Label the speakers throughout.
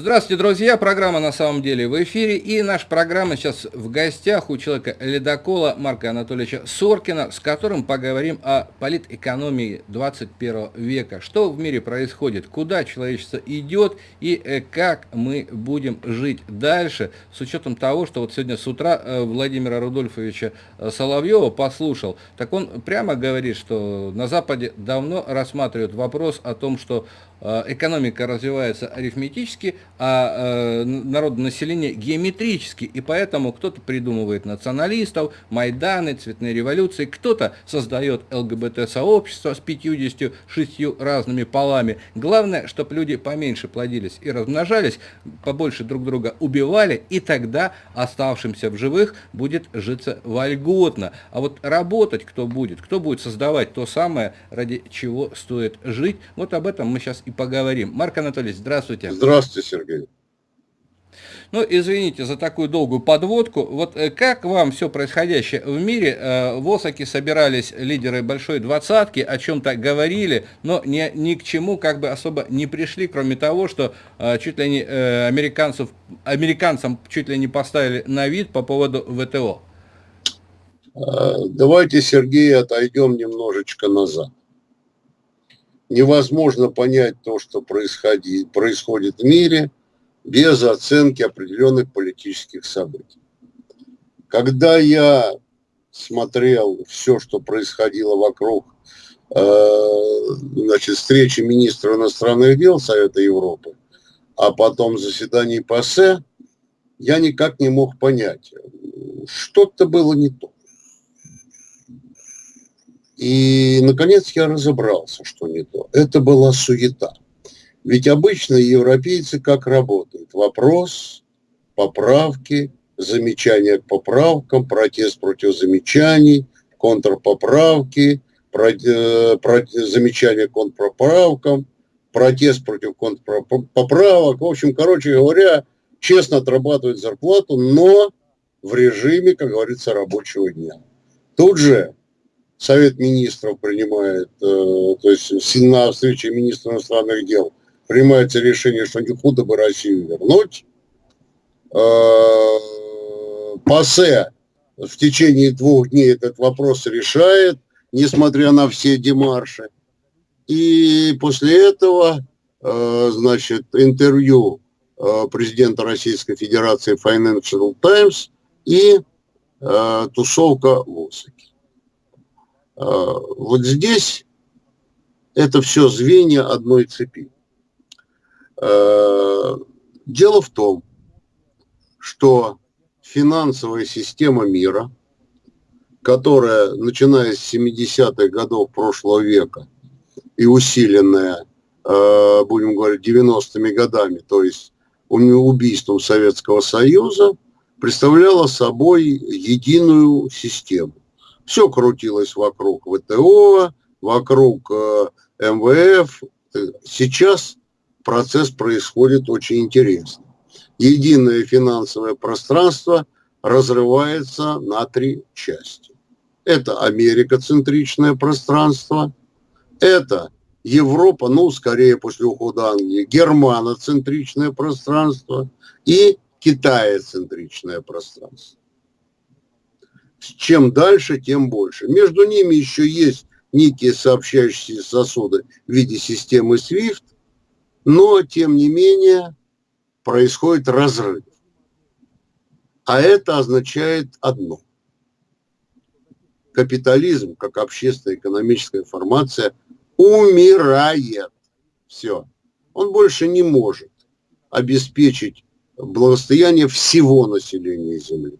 Speaker 1: Здравствуйте, друзья! Программа на самом деле в эфире. И наша программа сейчас в гостях у человека ледокола Марка Анатольевича Соркина, с которым поговорим о политэкономии 21 века. Что в мире происходит, куда человечество идет и э, как мы будем жить дальше, с учетом того, что вот сегодня с утра э, Владимира Рудольфовича э, Соловьева послушал. Так он прямо говорит, что на Западе давно рассматривают вопрос о том, что экономика развивается арифметически, а э, народное население геометрически, и поэтому кто-то придумывает националистов, Майданы, цветные революции, кто-то создает ЛГБТ-сообщество с 56 разными полами. Главное, чтобы люди поменьше плодились и размножались, побольше друг друга убивали, и тогда оставшимся в живых будет житься вольготно. А вот работать кто будет, кто будет создавать то самое, ради чего стоит жить, вот об этом мы сейчас и поговорим. Марк Анатольевич, здравствуйте.
Speaker 2: Здравствуйте, Сергей.
Speaker 1: Ну, извините за такую долгую подводку. Вот э, как вам все происходящее в мире? Э, в Осаке собирались лидеры большой двадцатки, о чем-то говорили, но ни, ни к чему как бы особо не пришли, кроме того, что э, чуть ли не американцев, американцам чуть ли не поставили на вид по поводу ВТО.
Speaker 2: Давайте, Сергей, отойдем немножечко назад. Невозможно понять то, что происходит, происходит в мире – без оценки определенных политических событий. Когда я смотрел все, что происходило вокруг э, значит, встречи министра иностранных дел Совета Европы, а потом заседаний ПАСЕ, я никак не мог понять, что-то было не то. И, наконец, я разобрался, что не то. Это была суета. Ведь обычно европейцы как работают? Вопрос, поправки, замечания к поправкам, протест против замечаний, контрпоправки, э, замечания к контрпоправкам, протест против контрпоправок. В общем, короче говоря, честно отрабатывают зарплату, но в режиме, как говорится, рабочего дня. Тут же Совет министров принимает, э, то есть на встрече министра иностранных дел принимается решение, что не худо бы Россию вернуть. Э, ПАСЕ в течение двух дней этот вопрос решает, несмотря на все демарши. И после этого, э, значит, интервью президента Российской Федерации Financial Times и тусовка в Осаке. Вот здесь это все звенья одной цепи. Э, дело в том, что финансовая система мира, которая, начиная с 70-х годов прошлого века и усиленная, э, будем говорить, 90-ми годами, то есть убийством Советского Союза, представляла собой единую систему. Все крутилось вокруг ВТО, вокруг э, МВФ. Сейчас процесс происходит очень интересно. Единое финансовое пространство разрывается на три части. Это Америкоцентричное пространство, это Европа, ну, скорее после ухода Англии, германоцентричное пространство и китаецентричное пространство. Чем дальше, тем больше. Между ними еще есть некие сообщающиеся сосуды в виде системы SWIFT, но, тем не менее, происходит разрыв. А это означает одно. Капитализм, как общественная экономическая формация, умирает. Все. Он больше не может обеспечить благосостояние всего населения Земли.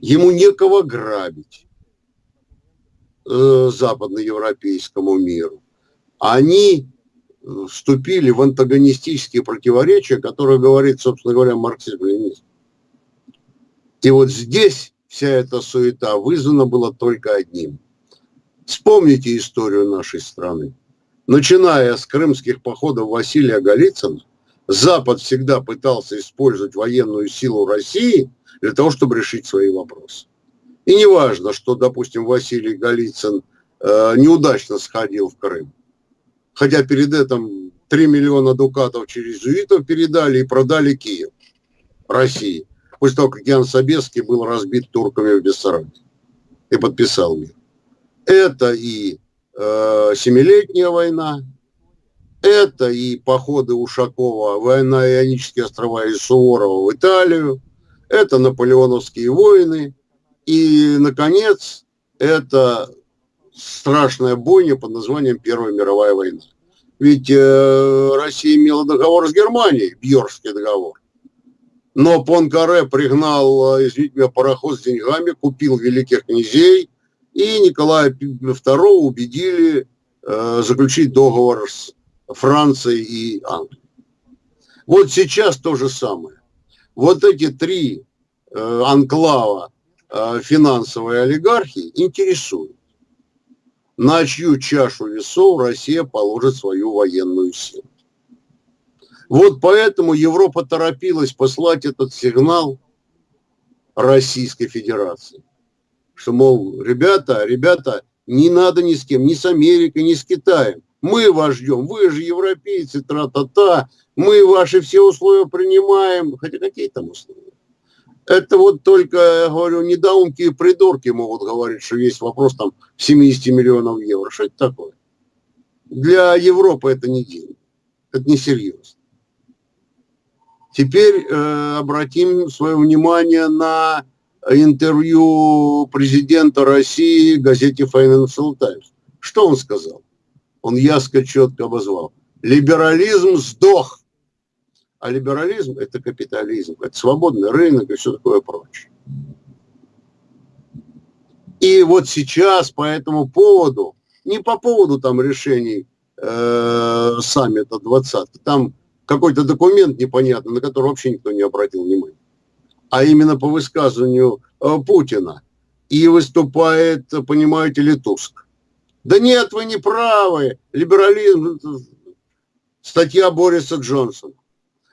Speaker 2: Ему некого грабить э, западноевропейскому миру. Они вступили в антагонистические противоречия, которые говорит, собственно говоря, марксизм-ленинизм. И вот здесь вся эта суета вызвана была только одним. Вспомните историю нашей страны. Начиная с крымских походов Василия Голицына, Запад всегда пытался использовать военную силу России для того, чтобы решить свои вопросы. И не важно, что, допустим, Василий Голицын э, неудачно сходил в Крым хотя перед этим 3 миллиона дукатов через Зуитов передали и продали Киев России. После того, как Ян Собеский был разбит турками в Бессарабии и подписал мир. Это и э, Семилетняя война, это и походы Ушакова война Ионические острова и Суворова в Италию, это наполеоновские войны, и, наконец, это страшная бойня под названием Первая мировая война. Ведь э, Россия имела договор с Германией, Бьорский договор. Но Понкаре пригнал, э, извините меня, пароход с деньгами, купил великих князей, и Николая II убедили э, заключить договор с Францией и Англией. Вот сейчас то же самое. Вот эти три э, анклава э, финансовой олигархии интересуют на чью чашу весов Россия положит свою военную силу. Вот поэтому Европа торопилась послать этот сигнал Российской Федерации, что, мол, ребята, ребята, не надо ни с кем, ни с Америкой, ни с Китаем. Мы вас ждем, вы же европейцы, тра-та-та, мы ваши все условия принимаем. Хотя какие там условия? Это вот только, я говорю, недоумки и придурки могут говорить, что есть вопрос там 70 миллионов евро. Что это такое? Для Европы это не деньги. Это не серьезно. Теперь э, обратим свое внимание на интервью президента России газете Financial Times. Что он сказал? Он ясно четко обозвал. Либерализм сдох. А либерализм – это капитализм, это свободный рынок и все такое прочее. И вот сейчас по этому поводу, не по поводу там решений э, саммита 20 там какой-то документ непонятный, на который вообще никто не обратил внимания, а именно по высказыванию э, Путина. И выступает, понимаете ли, Туск. Да нет, вы не правы, либерализм, статья Бориса Джонсона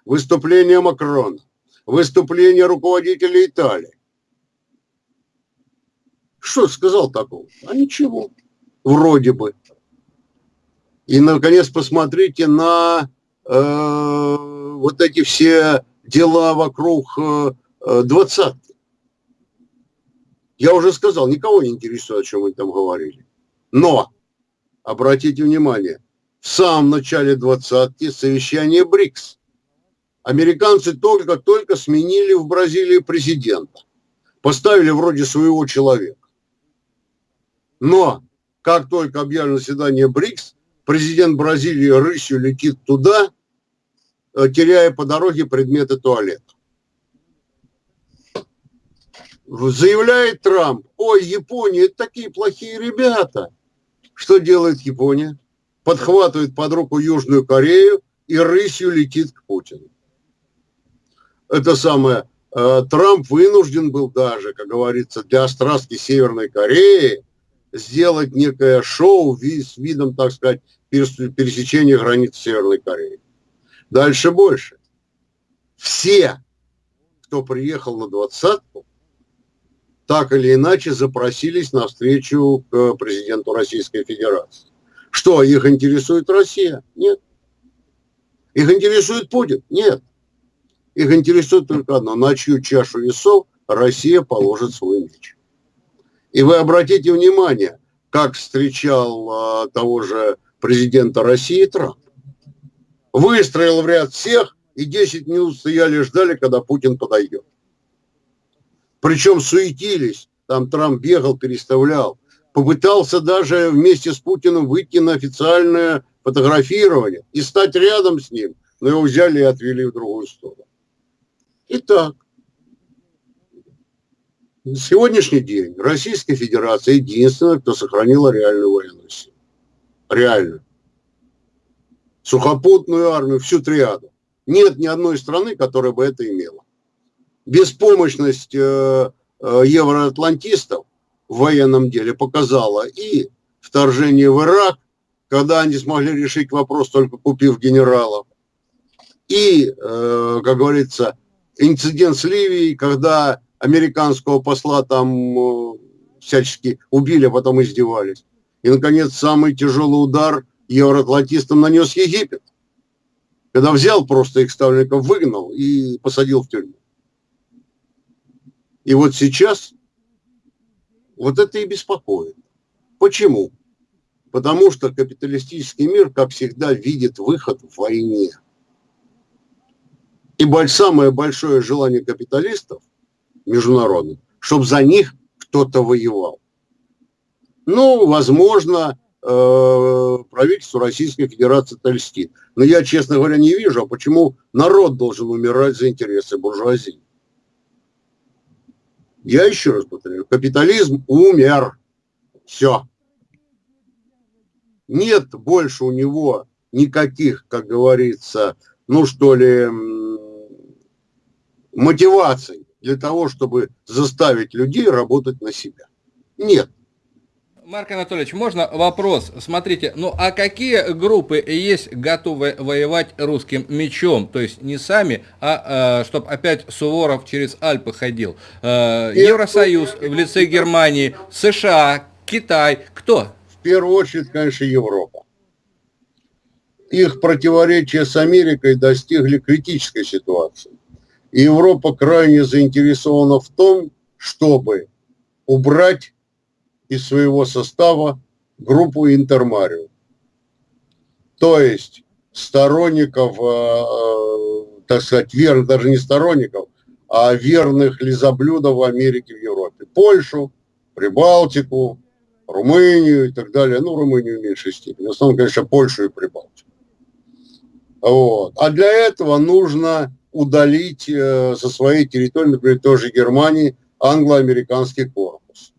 Speaker 2: выступление Макрона, выступление руководителя Италии. Что сказал такого? А ничего. Вроде бы. И, наконец, посмотрите на э, вот эти все дела вокруг э, э, двадцатки. Я уже сказал, никого не интересует, о чем мы там говорили. Но, обратите внимание, в самом начале двадцатки совещание БРИКС американцы только-только сменили в Бразилии президента. Поставили вроде своего человека. Но как только объявлено заседание БРИКС, президент Бразилии рысью летит туда, э, теряя по дороге предметы туалета. Заявляет Трамп, ой, Япония, это такие плохие ребята. Что делает Япония? Подхватывает под руку Южную Корею и рысью летит к Путину это самое, э, Трамп вынужден был даже, как говорится, для острастки Северной Кореи сделать некое шоу с видом, так сказать, пересечения границ Северной Кореи. Дальше больше. Все, кто приехал на двадцатку, так или иначе запросились на встречу к президенту Российской Федерации. Что, их интересует Россия? Нет. Их интересует Путин? Нет. Их интересует только одно, на чью чашу весов Россия положит свой меч. И вы обратите внимание, как встречал а, того же президента России Трамп. Выстроил в ряд всех, и 10 минут стояли ждали, когда Путин подойдет. Причем суетились, там Трамп бегал, переставлял. Попытался даже вместе с Путиным выйти на официальное фотографирование и стать рядом с ним, но его взяли и отвели в другую сторону. Итак, на сегодняшний день Российская Федерация единственная, кто сохранила реальную военную силу. Реально. Сухопутную армию, всю триаду. Нет ни одной страны, которая бы это имела. Беспомощность э, э, евроатлантистов в военном деле показала и вторжение в Ирак, когда они смогли решить вопрос, только купив генералов, и, э, как говорится, инцидент с Ливией, когда американского посла там э, всячески убили, а потом издевались. И, наконец, самый тяжелый удар евроатлантистам нанес Египет. Когда взял просто их ставленников, выгнал и посадил в тюрьму. И вот сейчас вот это и беспокоит. Почему? Потому что капиталистический мир, как всегда, видит выход в войне. И самое большое желание капиталистов международных, чтобы за них кто-то воевал. Ну, возможно, э, правительство Российской Федерации это льстит. Но я, честно говоря, не вижу, а почему народ должен умирать за интересы буржуазии. Я еще раз повторяю, капитализм умер. Все. Нет больше у него никаких, как говорится, ну что ли, мотиваций для того, чтобы заставить людей работать на себя. Нет.
Speaker 1: Марк Анатольевич, можно вопрос? Смотрите, ну а какие группы есть готовы воевать русским мечом? То есть не сами, а э, чтобы опять Суворов через Альпы ходил. Э, Евросоюз в лице Германии, США, Китай. Кто?
Speaker 2: В первую очередь, конечно, Европа. Их противоречия с Америкой достигли критической ситуации. Европа крайне заинтересована в том, чтобы убрать из своего состава группу Интермарио. То есть сторонников, э, э, так сказать, верных, даже не сторонников, а верных лизоблюдов в Америке, в Европе. Польшу, Прибалтику, Румынию и так далее. Ну, Румынию в меньшей степени. В основном, конечно, Польшу и Прибалтику. Вот. А для этого нужно удалить э, со своей территории, например, тоже Германии, англо-американский корпус,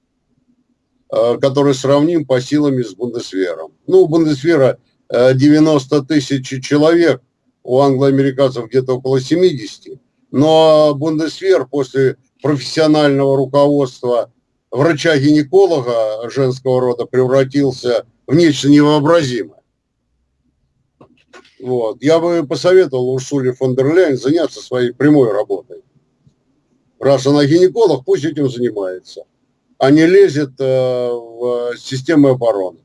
Speaker 2: э, который сравним по силам с Бундесвером. Ну, у Бундесвера 90 э, тысяч человек, у англо-американцев где-то около 70, но Бундесвер после профессионального руководства врача-гинеколога женского рода превратился в нечто невообразимое. Вот. Я бы посоветовал Урсуле фон дер Ляйен заняться своей прямой работой. Раз она гинеколог, пусть этим занимается, а не лезет э, в систему обороны.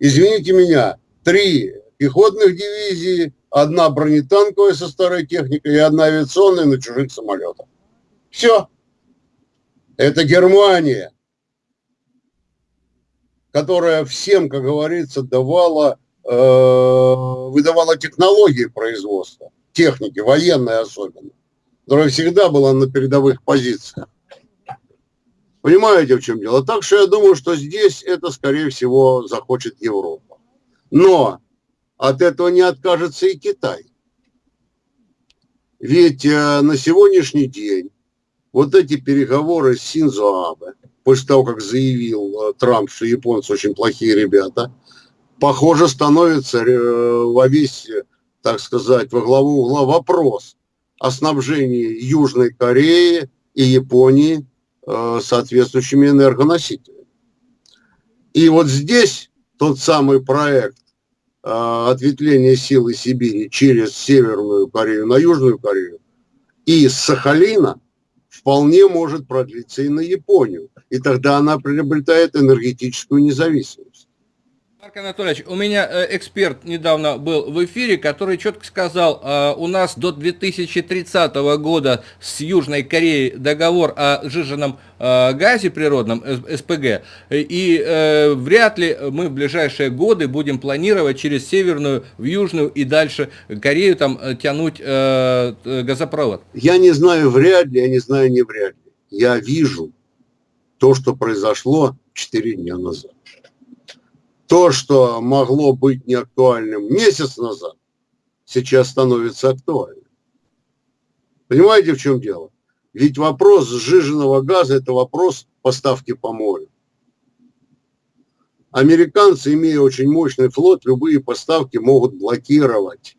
Speaker 2: Извините меня, три пехотных дивизии, одна бронетанковая со старой техникой и одна авиационная на чужих самолетах. Все. Это Германия, которая всем, как говорится, давала выдавала технологии производства, техники, военной особенно, которая всегда была на передовых позициях. Понимаете, в чем дело? Так что я думаю, что здесь это, скорее всего, захочет Европа. Но от этого не откажется и Китай. Ведь э, на сегодняшний день вот эти переговоры с Синзо Абе, после того, как заявил э, Трамп, что японцы очень плохие ребята – похоже, становится э, во весь, так сказать, во главу угла вопрос о снабжении Южной Кореи и Японии э, соответствующими энергоносителями. И вот здесь тот самый проект э, ответвления силы Сибири через Северную Корею на Южную Корею и с Сахалина вполне может продлиться и на Японию. И тогда она приобретает энергетическую независимость.
Speaker 1: Марк Анатольевич, у меня э, эксперт недавно был в эфире, который четко сказал, э, у нас до 2030 года с Южной Кореей договор о жиженном э, газе природном, СПГ, и вряд ли мы в ближайшие годы будем планировать через Северную в Южную и дальше Корею там тянуть газопровод.
Speaker 2: Я не знаю вряд ли, я не знаю не вряд ли. Я вижу то, что произошло 4 дня назад то, что могло быть неактуальным месяц назад, сейчас становится актуальным. Понимаете, в чем дело? Ведь вопрос сжиженного газа – это вопрос поставки по морю. Американцы, имея очень мощный флот, любые поставки могут блокировать.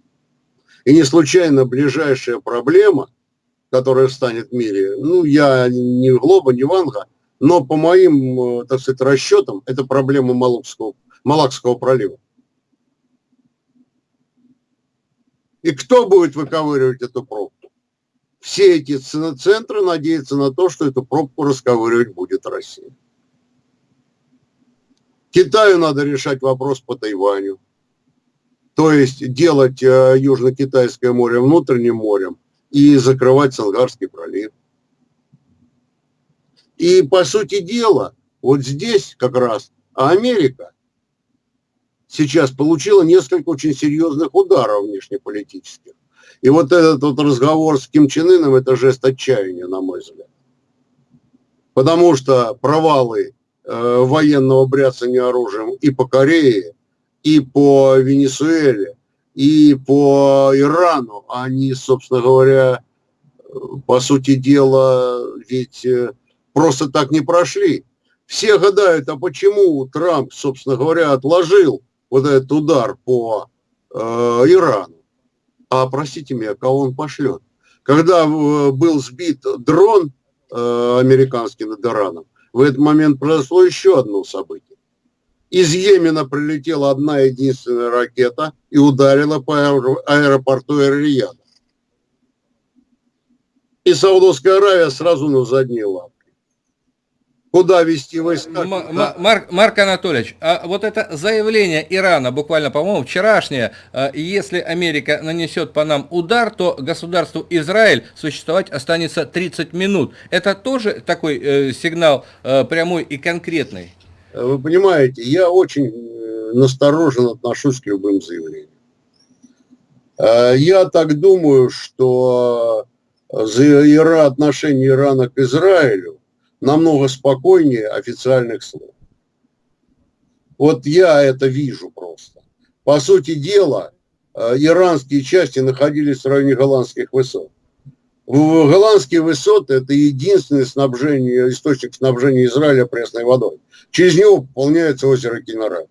Speaker 2: И не случайно ближайшая проблема, которая встанет в мире, ну, я не Глоба, не Ванга, но по моим, э, так сказать, расчетам, это проблема Малукского Малакского пролива. И кто будет выковыривать эту пробку? Все эти центры надеются на то, что эту пробку расковыривать будет Россия. Китаю надо решать вопрос по Тайваню. То есть делать э, Южно-Китайское море внутренним морем и закрывать Сангарский пролив. И по сути дела, вот здесь как раз Америка сейчас получила несколько очень серьезных ударов внешнеполитических. И вот этот вот разговор с Ким Чен Ыном – это жест отчаяния, на мой взгляд. Потому что провалы э, военного бряцания оружием и по Корее, и по Венесуэле, и по Ирану, они, собственно говоря, по сути дела, ведь э, просто так не прошли. Все гадают, а почему Трамп, собственно говоря, отложил вот этот удар по э, Ирану? А простите меня, кого он пошлет? Когда э, был сбит дрон э, американский над Ираном, в этот момент произошло еще одно событие. Из Йемена прилетела одна единственная ракета и ударила по аэропорту Эр-Рияда. И Саудовская Аравия сразу на задние лапы куда вести войска.
Speaker 1: Марк, Марк Анатольевич, а вот это заявление Ирана, буквально, по-моему, вчерашнее, а, если Америка нанесет по нам удар, то государству Израиль существовать останется 30 минут. Это тоже такой э, сигнал э, прямой и конкретный?
Speaker 2: Вы понимаете, я очень э, настороженно отношусь к любым заявлениям. Э, я так думаю, что за отношение Ирана к Израилю намного спокойнее официальных слов. Вот я это вижу просто. По сути дела, э, иранские части находились в районе голландских высот. Голландские высоты – это единственный снабжение, источник снабжения Израиля пресной водой. Через него пополняется озеро Кинара.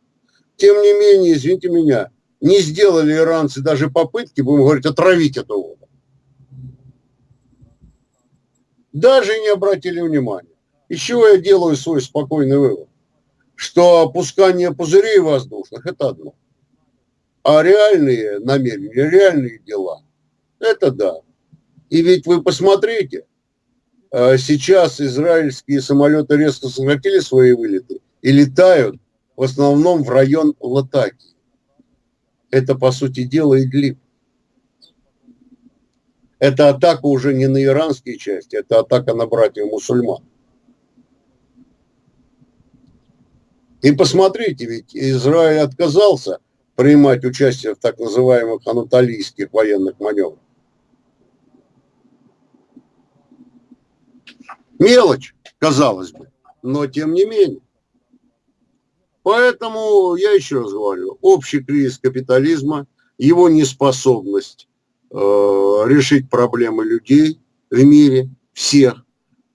Speaker 2: Тем не менее, извините меня, не сделали иранцы даже попытки, будем говорить, отравить эту воду. Даже не обратили внимания. Из чего я делаю свой спокойный вывод? Что опускание пузырей воздушных – это одно. А реальные намерения, реальные дела – это да. И ведь вы посмотрите, а, сейчас израильские самолеты резко сократили свои вылеты и летают в основном в район Латаки. Это, по сути дела, Идлиб. Это атака уже не на иранские части, это атака на братьев мусульман. И посмотрите, ведь Израиль отказался принимать участие в так называемых анатолийских военных маневрах. Мелочь, казалось бы, но тем не менее. Поэтому я еще раз говорю, общий кризис капитализма, его неспособность э, решить проблемы людей в мире, всех,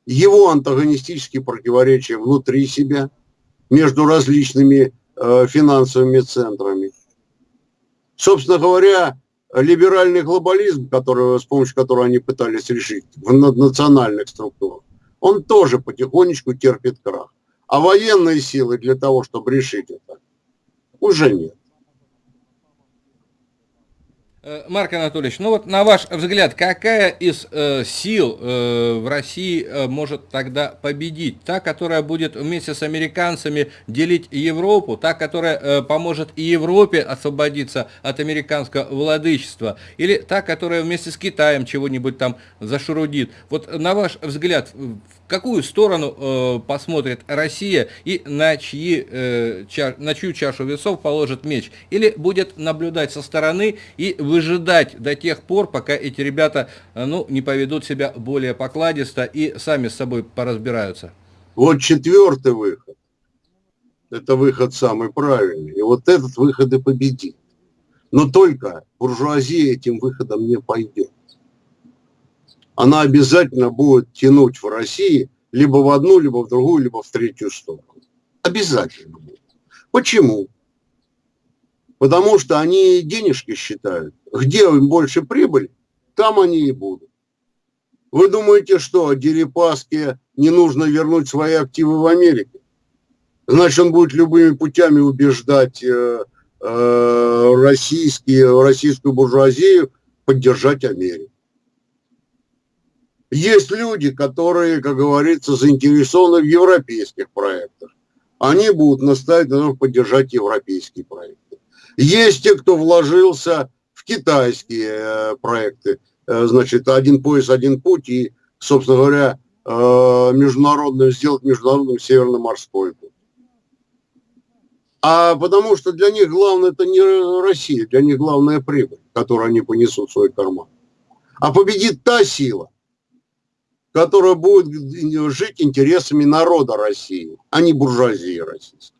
Speaker 2: его антагонистические противоречия внутри себя – между различными э, финансовыми центрами. Собственно говоря, либеральный глобализм, который, с помощью которого они пытались решить в наднациональных структурах, он тоже потихонечку терпит крах. А военные силы для того, чтобы решить это, уже нет.
Speaker 1: Э, Марк Анатольевич, ну вот на ваш взгляд, какая из э, сил э, в России э, может тогда победить? Та, которая будет вместе с американцами делить Европу, та, которая э, поможет и Европе освободиться от американского владычества, или та, которая вместе с Китаем чего-нибудь там зашурудит? Вот на ваш взгляд, какую сторону э, посмотрит Россия и на, чьи, э, ча, на чью чашу весов положит меч? Или будет наблюдать со стороны и выжидать до тех пор, пока эти ребята э, ну, не поведут себя более покладисто и сами с собой поразбираются?
Speaker 2: Вот четвертый выход. Это выход самый правильный. И вот этот выход и победит. Но только буржуазия этим выходом не пойдет она обязательно будет тянуть в России либо в одну, либо в другую, либо в третью сторону. Обязательно будет. Почему? Потому что они денежки считают. Где им больше прибыль, там они и будут. Вы думаете, что Дерипаске не нужно вернуть свои активы в Америке? Значит, он будет любыми путями убеждать э, э, российские, российскую буржуазию поддержать Америку. Есть люди, которые, как говорится, заинтересованы в европейских проектах. Они будут настаивать на том, поддержать европейские проекты. Есть те, кто вложился в китайские э, проекты. Э, значит, один пояс, один путь и, собственно говоря, э, международную, сделать международным северно-морской путь. А потому что для них главное это не Россия, для них главная прибыль, которую они понесут в свой карман. А победит та сила, которая будет жить интересами народа России, а не буржуазии российской.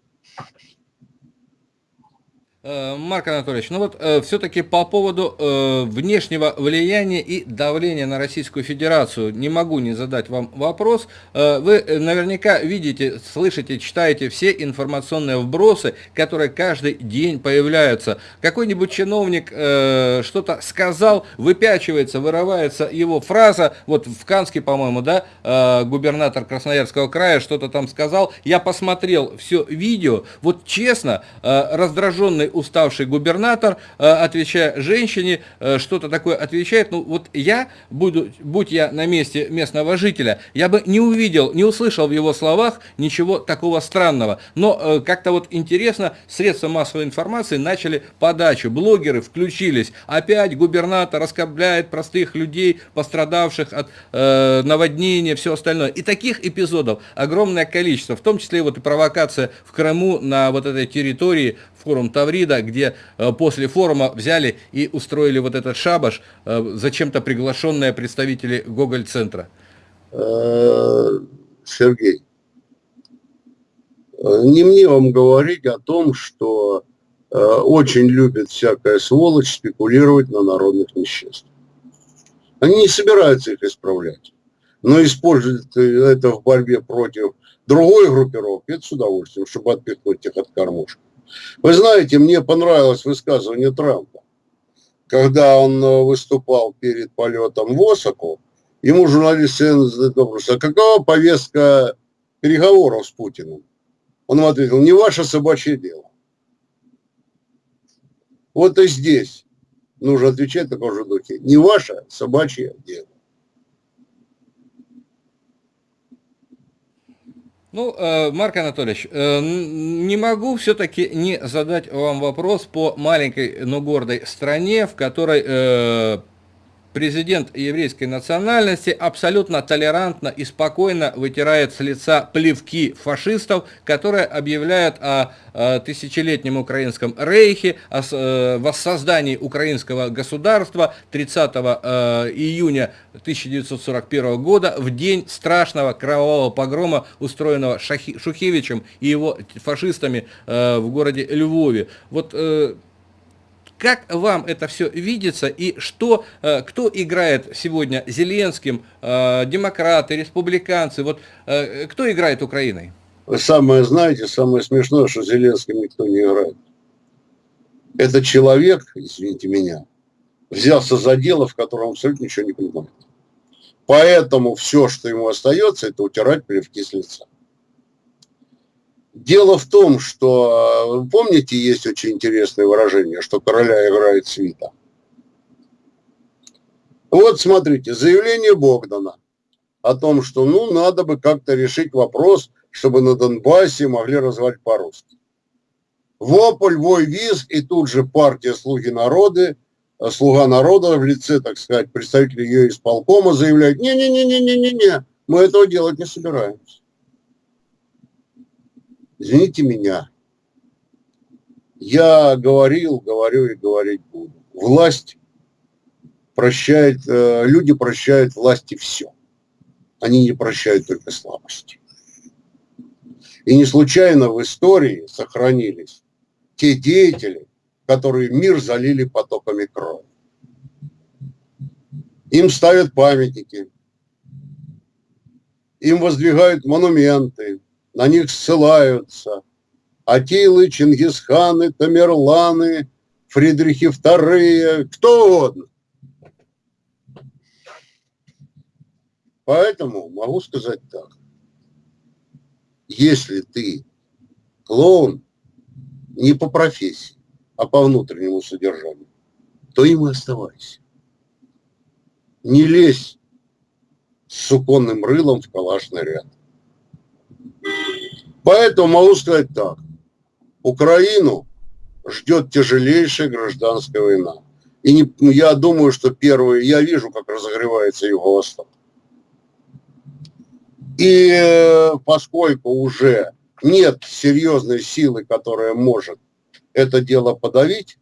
Speaker 1: Э, Марк Анатольевич, ну вот э, все-таки по поводу э, внешнего влияния и давления на Российскую Федерацию не могу не задать вам вопрос. Э, вы э, наверняка видите, слышите, читаете все информационные вбросы, которые каждый день появляются. Какой-нибудь чиновник э, что-то сказал, выпячивается, вырывается его фраза, вот в Канске, по-моему, да, э, губернатор Красноярского края что-то там сказал. Я посмотрел все видео, вот честно, э, раздраженный уставший губернатор, э, отвечая женщине, э, что-то такое отвечает. Ну вот я, буду, будь я на месте местного жителя, я бы не увидел, не услышал в его словах ничего такого странного. Но э, как-то вот интересно, средства массовой информации начали подачу, блогеры включились. Опять губернатор раскобляет простых людей, пострадавших от э, наводнения, все остальное. И таких эпизодов огромное количество, в том числе вот и провокация в Крыму на вот этой территории форум Таврида, где э, после форума взяли и устроили вот этот шабаш, э, зачем-то приглашенные представители Гоголь-центра?
Speaker 2: Э, Сергей, не мне вам говорить о том, что очень любит всякая сволочь спекулировать на народных несчастьях. Они не собираются их исправлять, но используют это в борьбе против другой группировки, это с удовольствием, чтобы отпихнуть их от кормушки. Вы знаете, мне понравилось высказывание Трампа. Когда он э, выступал перед полетом в Осаку, ему журналист задает вопрос, а какова повестка переговоров с Путиным? Он ответил, не ваше собачье дело. Вот и здесь нужно отвечать в таком же духе. Не ваше собачье дело.
Speaker 1: Ну, э, Марк Анатольевич, э, не могу все-таки не задать вам вопрос по маленькой, но гордой стране, в которой э, президент еврейской национальности абсолютно толерантно и спокойно вытирает с лица плевки фашистов, которые объявляют о, тысячелетнем украинском рейхе, о э, воссоздании украинского государства 30 э, июня 1941 года, в день страшного кровавого погрома, устроенного Шухевичем и его фашистами э, в городе Львове. Вот как вам это все видится и что, э, кто играет сегодня Зеленским, э, демократы, республиканцы, вот э, кто играет Украиной?
Speaker 2: Самое знаете, самое смешное, что Зеленским никто не играет. Это человек, извините меня, взялся за дело, в котором абсолютно ничего не понимает. Поэтому все, что ему остается, это утирать плевки с лица. Дело в том, что, э, помните, есть очень интересное выражение, что короля играет свита. Вот смотрите, заявление Богдана о том, что ну надо бы как-то решить вопрос, чтобы на Донбассе могли развивать по-русски. Вопль, вой, визг, и тут же партия «Слуги народы», э, «Слуга народа» в лице, так сказать, представителей ее исполкома заявляет, не-не-не-не-не-не, мы этого делать не собираемся извините меня, я говорил, говорю и говорить буду. Власть прощает, э, люди прощают власти все. Они не прощают только слабости. И не случайно в истории сохранились те деятели, которые мир залили потоками крови. Им ставят памятники, им воздвигают монументы, на них ссылаются. Атилы, Чингисханы, Тамерланы, Фридрихи II, кто угодно. Поэтому могу сказать так. Если ты клоун не по профессии, а по внутреннему содержанию, то им и оставайся. Не лезь с суконным рылом в калашный ряд. Поэтому могу сказать так. Украину ждет тяжелейшая гражданская война. И не, ну, я думаю, что первый, я вижу, как разогревается Юго-Восток. И э, поскольку уже нет серьезной силы, которая может это дело подавить,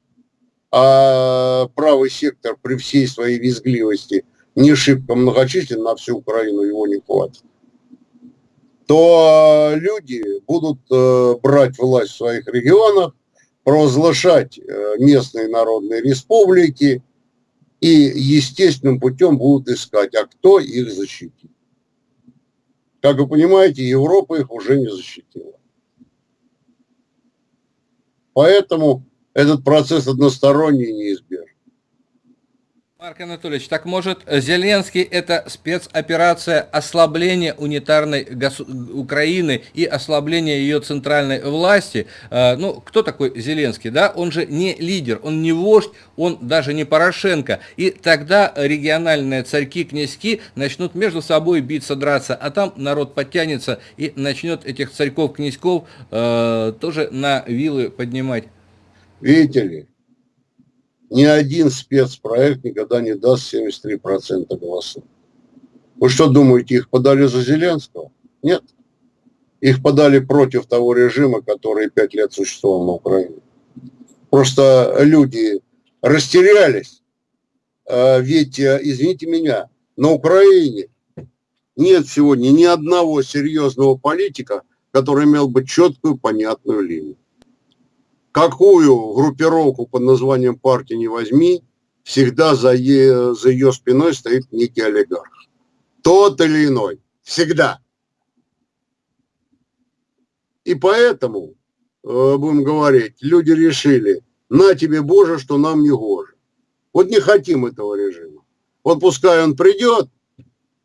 Speaker 2: а правый сектор при всей своей визгливости не шибко многочислен, на всю Украину его не хватит, то люди будут э, брать власть в своих регионах, провозглашать э, местные народные республики и естественным путем будут искать, а кто их защитит. Как вы понимаете, Европа их уже не защитила. Поэтому этот процесс односторонний и неизбежен.
Speaker 1: Марк Анатольевич, так может Зеленский это спецоперация ослабления унитарной гос... Украины и ослабления ее центральной власти? Э, ну, кто такой Зеленский, да? Он же не лидер, он не вождь, он даже не Порошенко. И тогда региональные царьки-князьки начнут между собой биться, драться, а там народ подтянется и начнет этих царьков-князьков э, тоже на вилы поднимать.
Speaker 2: Видите ли, ни один спецпроект никогда не даст 73% голосов. Вы что думаете, их подали за Зеленского? Нет. Их подали против того режима, который пять лет существовал на Украине. Просто люди растерялись. А ведь, э, извините меня, на Украине нет сегодня ни одного серьезного политика, который имел бы четкую, понятную линию какую группировку под названием партии не возьми, всегда за, е, за ее спиной стоит некий олигарх. Тот или иной. Всегда. И поэтому, э, будем говорить, люди решили, на тебе, Боже, что нам не гоже. Вот не хотим этого режима. Вот пускай он придет,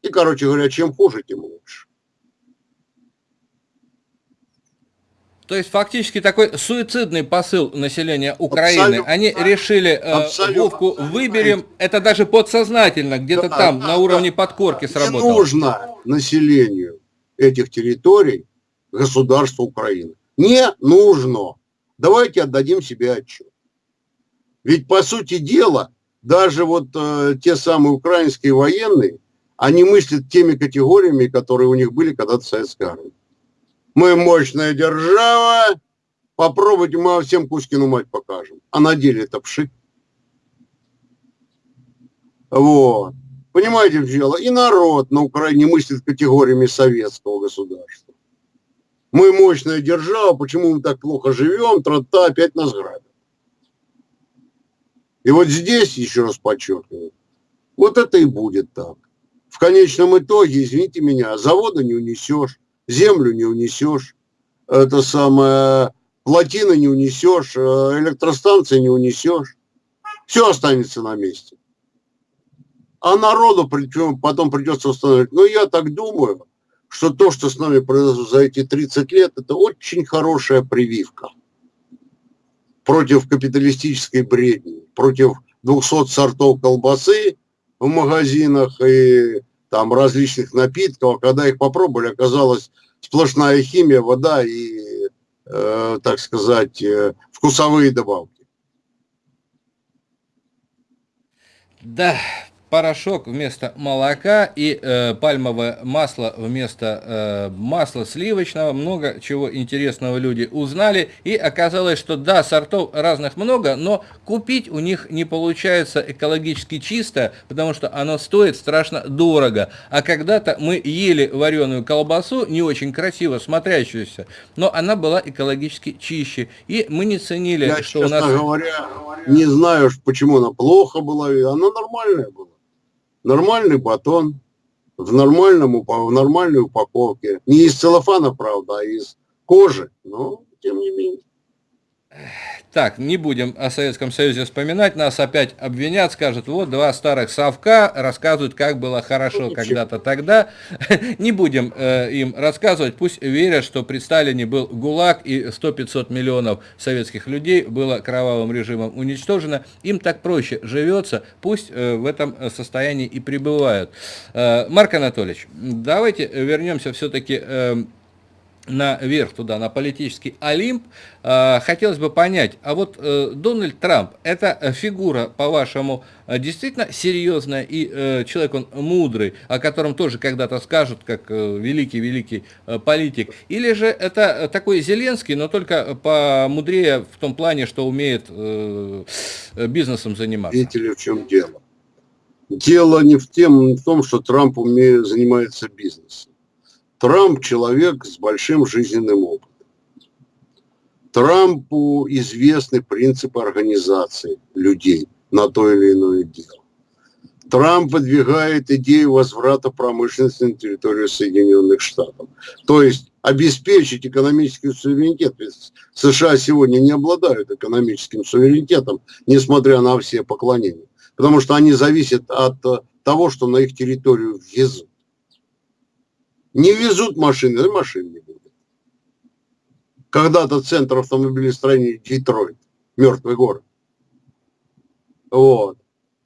Speaker 2: и, короче говоря, чем хуже, тем лучше.
Speaker 1: То есть фактически такой суицидный посыл населения Украины. Абсолютно. Они решили э, Вовку выберем, это даже подсознательно, где-то да, там, да, на уровне да. подкорки сработало.
Speaker 2: Не нужно населению этих территорий государства Украины. Не нужно. Давайте отдадим себе отчет. Ведь по сути дела, даже вот э, те самые украинские военные, они мыслят теми категориями, которые у них были когда-то в советской армии. Мы мощная держава, попробуйте, мы всем Кузькину мать покажем. А на деле это пшик. Вот. Понимаете, в дело? И народ на Украине мыслит категориями советского государства. Мы мощная держава, почему мы так плохо живем, трота опять нас грабят. И вот здесь, еще раз подчеркиваю, вот это и будет так. В конечном итоге, извините меня, завода не унесешь, землю не унесешь, это самое, плотины не унесешь, э, электростанции не унесешь. Все останется на месте. А народу потом придется установить. Но я так думаю, что то, что с нами произошло за эти 30 лет, это очень хорошая прививка против капиталистической бредни, против 200 сортов колбасы в магазинах и там различных напитков, а когда их попробовали, оказалось сплошная химия, вода и, э, так сказать, э, вкусовые добавки.
Speaker 1: Да, порошок вместо молока и э, пальмовое масло вместо э, масла сливочного. Много чего интересного люди узнали. И оказалось, что да, сортов разных много, но купить у них не получается экологически чисто, потому что оно стоит страшно дорого. А когда-то мы ели вареную колбасу, не очень красиво смотрящуюся, но она была экологически чище. И мы не ценили,
Speaker 2: Я,
Speaker 1: что у нас...
Speaker 2: говоря, не знаю, почему она плохо была, она нормальная была нормальный батон в, нормальном, в нормальной упаковке. Не из целлофана, правда, а из кожи, но тем не менее.
Speaker 1: Так, не будем о Советском Союзе вспоминать, нас опять обвинят, скажут, вот два старых совка рассказывают, как было хорошо когда-то тогда. Не будем э, им рассказывать, пусть верят, что при Сталине был ГУЛАГ и 100-500 миллионов советских людей было кровавым режимом уничтожено. Им так проще живется, пусть э, в этом состоянии и пребывают. Э, Марк Анатольевич, давайте вернемся все-таки... Э, наверх туда, на политический Олимп. А, хотелось бы понять, а вот э, Дональд Трамп, это фигура, по-вашему, действительно серьезная и э, человек он мудрый, о котором тоже когда-то скажут, как великий-великий э, политик, или же это такой Зеленский, но только помудрее в том плане, что умеет бизнесом заниматься?
Speaker 2: Видите ли, в чем дело? Дело не в, тем, в том, что Трамп умеет, занимается бизнесом. Трамп человек с большим жизненным опытом. Трампу известны принципы организации людей на то или иное дело. Трамп выдвигает идею возврата промышленности на территорию Соединенных Штатов. То есть обеспечить экономический суверенитет. Ведь США сегодня не обладают экономическим суверенитетом, несмотря на все поклонения. Потому что они зависят от того, что на их территорию везут. Не везут машины, машин не будет. Когда-то центр автомобилестроения Детройт, мертвый город. Вот.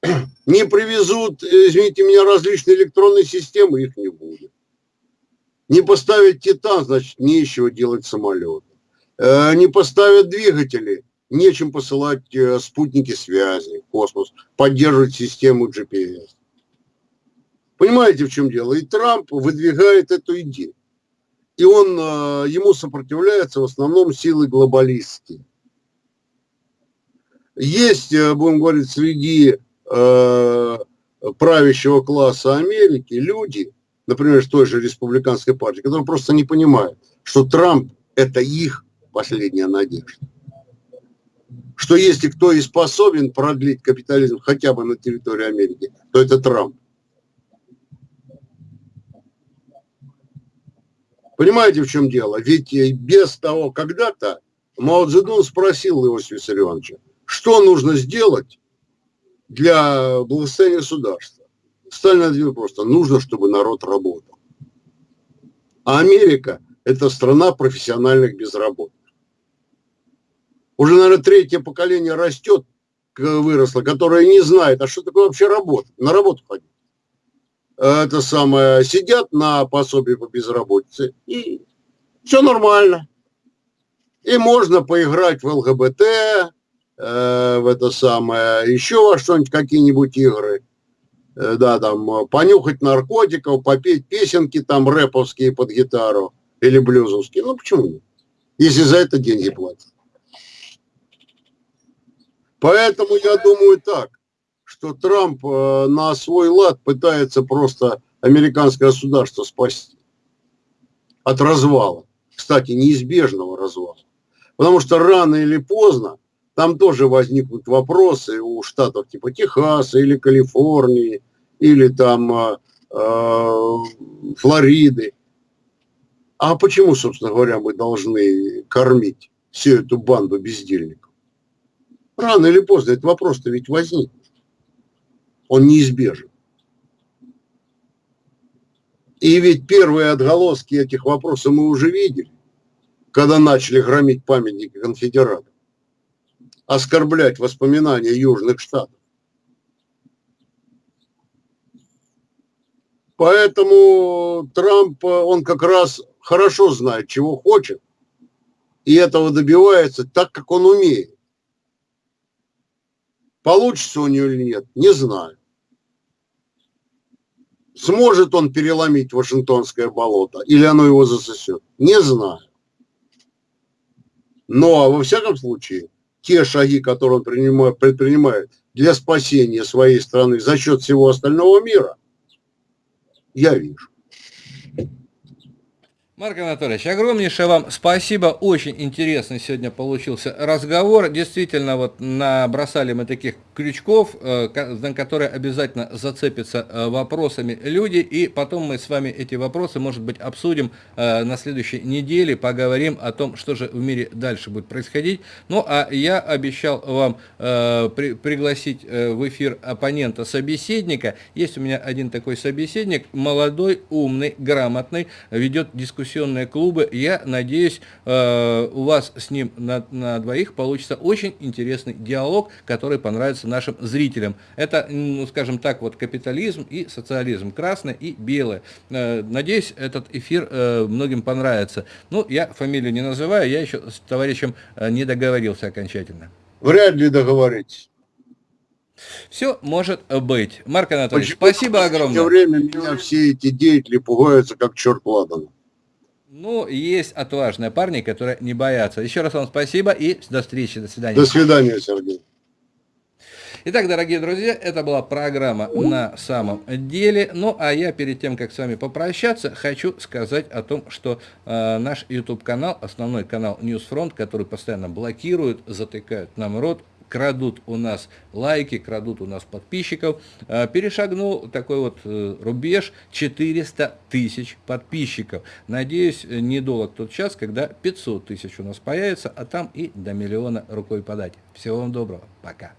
Speaker 2: Не привезут, извините меня, различные электронные системы, их не будет. Не поставят Титан, значит, нечего делать самолеты. Э, не поставят двигатели, нечем посылать э, спутники связи космос, поддерживать систему GPS. Понимаете, в чем дело? И Трамп выдвигает эту идею. И он, э, ему сопротивляется в основном силы глобалистские. Есть, э, будем говорить, среди э, правящего класса Америки люди, например, с той же республиканской партии, которые просто не понимают, что Трамп – это их последняя надежда. Что если кто и способен продлить капитализм хотя бы на территории Америки, то это Трамп. Понимаете, в чем дело? Ведь э, без того, когда-то Мао Цзэдун спросил Иосифа Виссарионовича, что нужно сделать для благосостояния государства. Сталин ответил просто, нужно, чтобы народ работал. А Америка – это страна профессиональных безработных. Уже, наверное, третье поколение растет, выросло, которое не знает, а что такое вообще работа, на работу ходить это самое, сидят на пособии по безработице, и все нормально. И можно поиграть в ЛГБТ, э, в это самое, еще во что-нибудь, какие-нибудь игры. Э, да, там, понюхать наркотиков, попеть песенки там рэповские под гитару или блюзовские. Ну, почему нет? Если за это деньги платят. Поэтому я думаю так что Трамп э, на свой лад пытается просто американское государство спасти от развала. Кстати, неизбежного развала. Потому что рано или поздно там тоже возникнут вопросы у штатов типа Техаса или Калифорнии, или там э, э, Флориды. А почему, собственно говоря, мы должны кормить всю эту банду бездельников? Рано или поздно этот вопрос-то ведь возникнет он неизбежен. И ведь первые отголоски этих вопросов мы уже видели, когда начали громить памятники конфедератов, оскорблять воспоминания Южных Штатов. Поэтому Трамп, он как раз хорошо знает, чего хочет, и этого добивается так, как он умеет. Получится у нее или нет, не знаю. Сможет он переломить Вашингтонское болото или оно его засосет, не знаю. Но во всяком случае, те шаги, которые он принимает, предпринимает для спасения своей страны за счет всего остального мира, я вижу.
Speaker 1: Марк Анатольевич, огромнейшее вам спасибо. Очень интересный сегодня получился разговор. Действительно, вот набросали мы таких крючков, э, на которые обязательно зацепятся э, вопросами люди. И потом мы с вами эти вопросы, может быть, обсудим э, на следующей неделе, поговорим о том, что же в мире дальше будет происходить. Ну, а я обещал вам при, пригласить в эфир оппонента, собеседника. Есть у меня один такой собеседник, молодой, умный, грамотный, ведет дискуссию дискуссионные клубы. Я надеюсь, э, у вас с ним на, на двоих получится очень интересный диалог, который понравится нашим зрителям. Это, ну, скажем так, вот капитализм и социализм, красное и белое. Э, надеюсь, этот эфир э, многим понравится. Ну, я фамилию не называю, я еще с товарищем не договорился окончательно.
Speaker 2: Вряд ли договоритесь.
Speaker 1: Все может быть. Марк Анатольевич, Почему спасибо огромное.
Speaker 2: В время меня все эти деятели пугаются, как черт ладан.
Speaker 1: Ну, есть отважные парни, которые не боятся. Еще раз вам спасибо и до встречи, до свидания.
Speaker 2: До свидания, Сергей.
Speaker 1: Итак, дорогие друзья, это была программа «На самом деле». Ну, а я перед тем, как с вами попрощаться, хочу сказать о том, что э, наш YouTube-канал, основной канал Newsfront, который постоянно блокируют, затыкают нам рот, крадут у нас лайки, крадут у нас подписчиков, э, перешагнул такой вот э, рубеж 400 тысяч подписчиков. Надеюсь, недолг тот час, когда 500 тысяч у нас появится, а там и до миллиона рукой подать. Всего вам доброго. Пока.